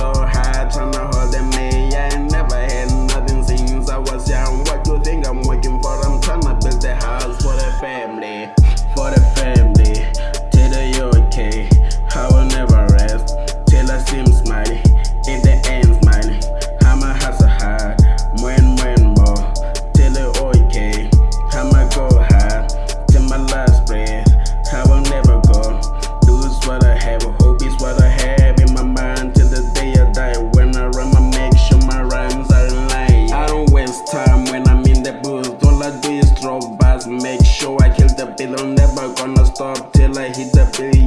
so high. make sure I kill the bill. I'm never gonna stop till I hit the billion.